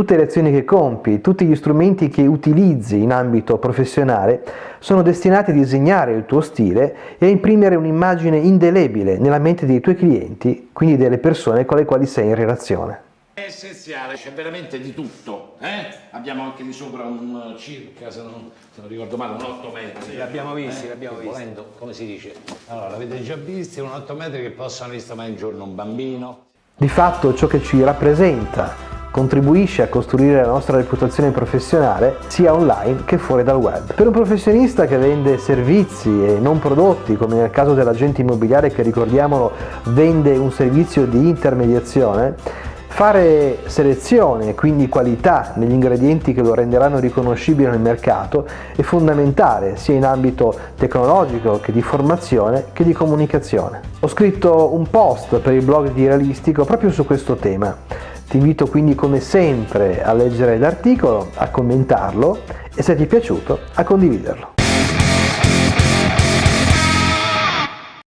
Tutte le azioni che compi, tutti gli strumenti che utilizzi in ambito professionale sono destinati a disegnare il tuo stile e a imprimere un'immagine indelebile nella mente dei tuoi clienti, quindi delle persone con le quali sei in relazione. È essenziale, c'è veramente di tutto. Eh? Abbiamo anche di sopra un circa, se non, se non ricordo male, un 8 metri. L'abbiamo visti, Eh? l'abbiamo visti. Volendo, come si dice? Allora, l'avete già visti, un 8 metri che possono ristomare in giorno un bambino. Di fatto ciò che ci rappresenta contribuisce a costruire la nostra reputazione professionale sia online che fuori dal web. Per un professionista che vende servizi e non prodotti, come nel caso dell'agente immobiliare che ricordiamolo vende un servizio di intermediazione, Fare selezione, quindi qualità negli ingredienti che lo renderanno riconoscibile nel mercato è fondamentale sia in ambito tecnologico che di formazione che di comunicazione. Ho scritto un post per il blog di Realistico proprio su questo tema. Ti invito quindi come sempre a leggere l'articolo, a commentarlo e se ti è piaciuto a condividerlo.